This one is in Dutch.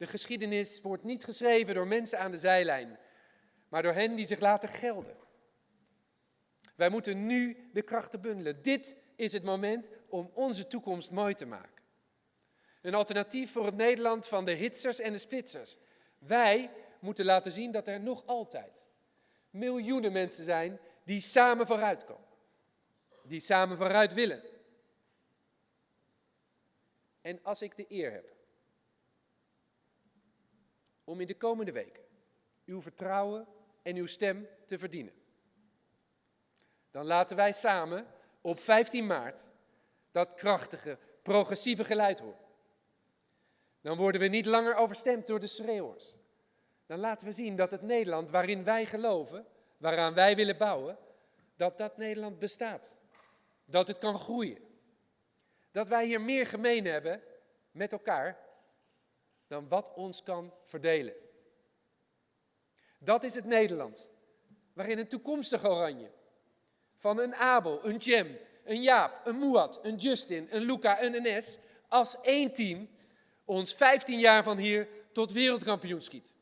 De geschiedenis wordt niet geschreven door mensen aan de zijlijn, maar door hen die zich laten gelden. Wij moeten nu de krachten bundelen. Dit is het moment om onze toekomst mooi te maken. Een alternatief voor het Nederland van de hitsers en de splitsers. Wij moeten laten zien dat er nog altijd miljoenen mensen zijn die samen vooruitkomen. Die samen vooruit willen. En als ik de eer heb om in de komende weken uw vertrouwen en uw stem te verdienen, dan laten wij samen op 15 maart dat krachtige, progressieve geluid horen. Dan worden we niet langer overstemd door de schreeuwers. Dan laten we zien dat het Nederland waarin wij geloven, waaraan wij willen bouwen, dat dat Nederland bestaat. Dat het kan groeien. Dat wij hier meer gemeen hebben met elkaar dan wat ons kan verdelen. Dat is het Nederland waarin een toekomstig oranje van een Abel, een Jem, een Jaap, een Muad, een Justin, een Luca, een NS als één team ons 15 jaar van hier tot wereldkampioen schiet.